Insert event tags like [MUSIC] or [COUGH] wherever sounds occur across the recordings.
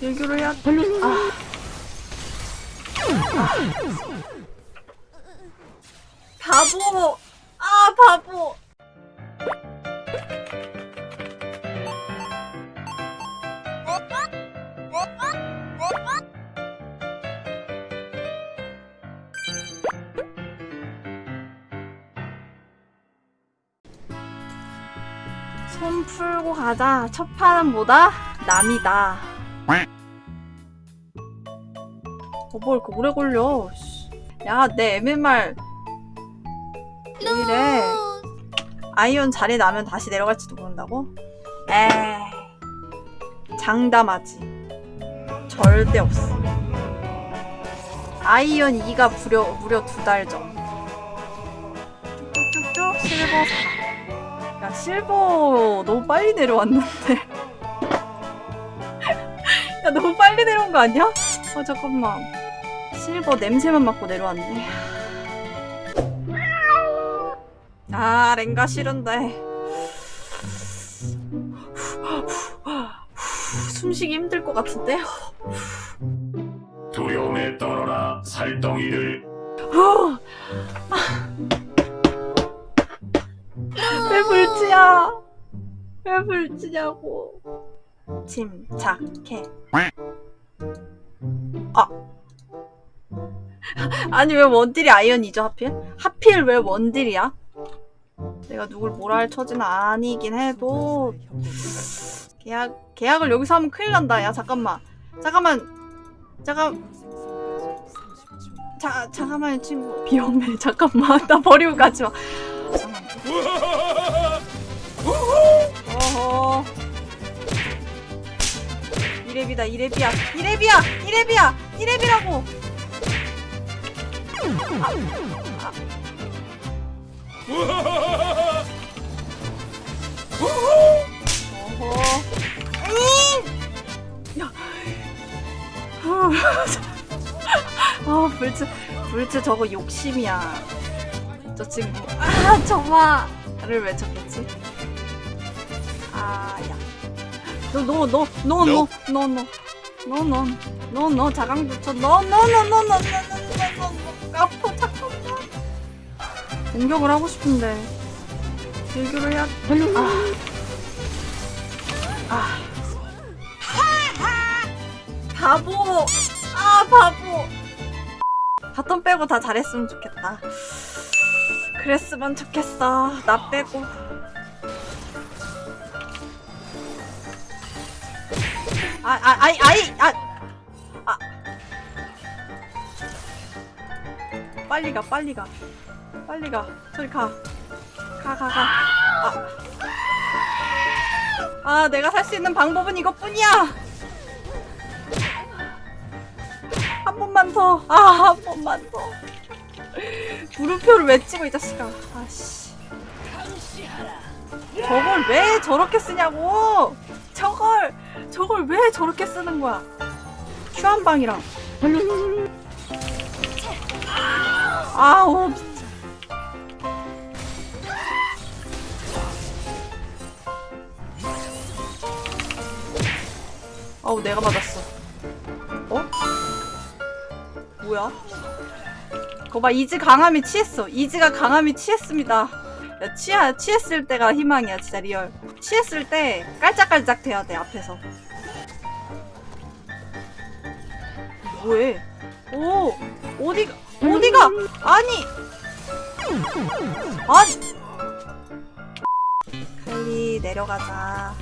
일교를 해야 아. 바보 아 바보 손 풀고 가자 첫 판은 뭐다? 남이다 어, 뭘 이렇게 오래 걸려. 야내 MMR 왜 이래? 아이온 자리 나면 다시 내려갈지도 모른다고? 에이 장담하지. 절대 없어. 아이온 2가 무려, 무려 두 달 전. 쭉쭉쭉쭉 실버 4야 실버 너무 빨리 내려왔는데. [LAUGHS] 야 너무 빨리 내려온 거 아니야? 아 잠깐만 실버 냄새만 맡고 내려왔네. 아 랭가 싫은데. 숨쉬기 힘들 것 같은데? 두려움에 떨어라 살덩이를. 왜 불치야? 왜 불치냐고. 침착해 아니 왜 원딜이 아이언이죠 하필? 하필 왜 원딜이야? 내가 누굴 뭐라 할 처지는 아니긴 해도. 계약 계약을 여기서 하면 큰일 난다. 야 잠깐만. 잠깐만. 잠깐 자 잠깐만 친구. 위험해 [LAUGHS] 잠깐만. 나 버리고 가지 마. 잠깐만. 어허. 이랩이다 이랩이야. 이랩이야! 이랩이야! 이랩이라고! 어허 음! 야. 아 불츠 불츠 저거 욕심이야 저 친구 아 저마 나를 왜 쳤겠지 아야 너 너 너 너 너 너 너 너 너 너 너 자강 붙여 너너너너너너너 아파 잠깐만 공격을 하고 싶은데. 일교를 해야 아. 아. 바보. 아 바보. bottom 빼고 다 잘했으면 좋겠다. 그랬으면 좋겠어. 나 빼고. 아, 아, 아이, 아이, 아, 아. 빨리 가, 빨리 가. 빨리 가. 저리 가. 가, 가, 가. 아. 아, 내가 살 수 있는 방법은 이것뿐이야! 한 번만 더. 아, 한 번만 더. 물음표를 외치고, 이 자식아. 아씨. 저걸 왜 저렇게 쓰냐고! 저걸! 저걸 왜 저렇게 쓰는 거야? 큐한 방이랑. 아우 진짜. 아우 내가 맞았어. 어? 뭐야? 거봐 이즈 강함에 취했어. 이즈가 강함에 취했습니다. 야, 취하, 취했을 때가 희망이야 진짜 real. 취했을 때 깔짝깔짝 돼야 돼 앞에서. 뭐해? 오 어디가 어디가? 아니. 아니. 칼리 내려가자.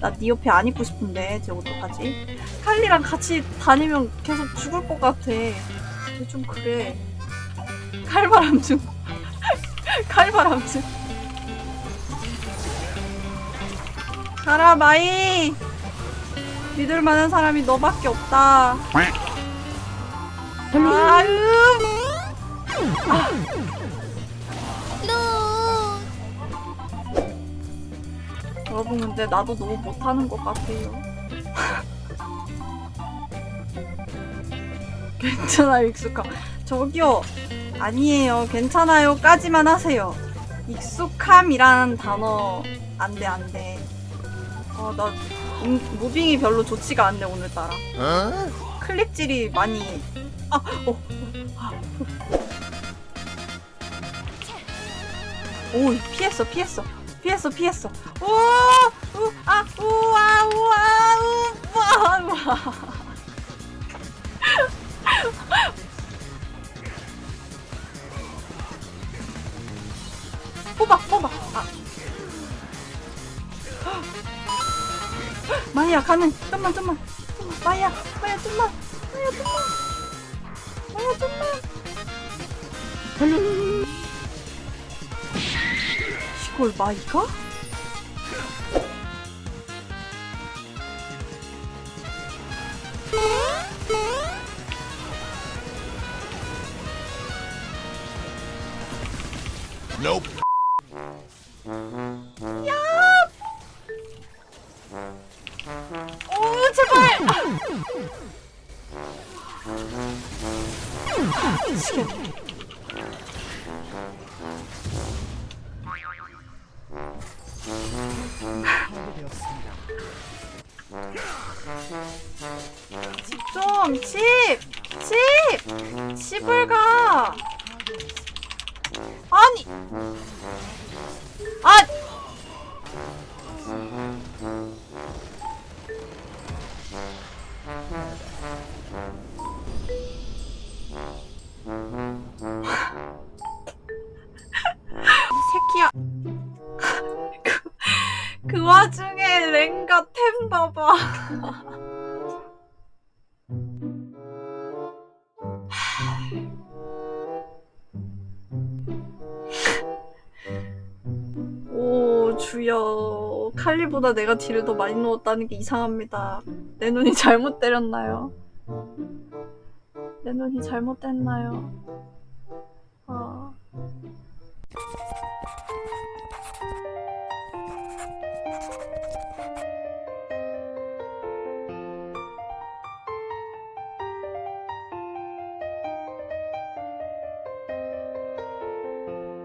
나 네 옆에 안 있고 싶은데 쟤 어떡하지. 칼리랑 같이 다니면 계속 죽을 것 같아. 쟤좀 그래. 칼바람 중 [LAUGHS] 칼바람 중 가라 마이. 믿을 만한 사람이 너밖에 없다 아유. 여러분 근데 나도 너무 못하는 것 같아요. [LAUGHS] 괜찮아 익숙함. 저기요. 아니에요. 괜찮아요. 까지만 하세요. 익숙함이란 단어. 안돼 안돼. 어나 음, 무빙이 별로 좋지가 않네 오늘따라. 클릭질이 많이 아, 어, 아, 오 피했어 피했어. 피했어 피했어. 우와 우아 우와 우와 우와 우와 뽑아 뽑아. 아. 마이야 가는 좀만 좀만. 좀만. 마이야 좀만 이걸 마이가? 오 제발! 미치겠네 좀, 집! 집! 집을 가! 아니! 아! 와중에 랭가 템 봐봐. 오 주여 칼리보다 내가 딜을 더 많이 넣었다는 게 이상합니다 내 눈이 잘못 때렸나요? 내 눈이 잘못됐나요?